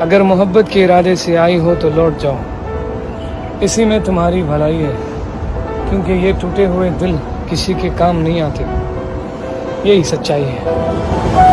अगर मोहब्बत के इरादे से आई हो तो लौट जाओ। इसी में तुम्हारी भलाई है, क्योंकि ये टूटे हुए दिल किसी के काम नहीं आते। यही सच्चाई है।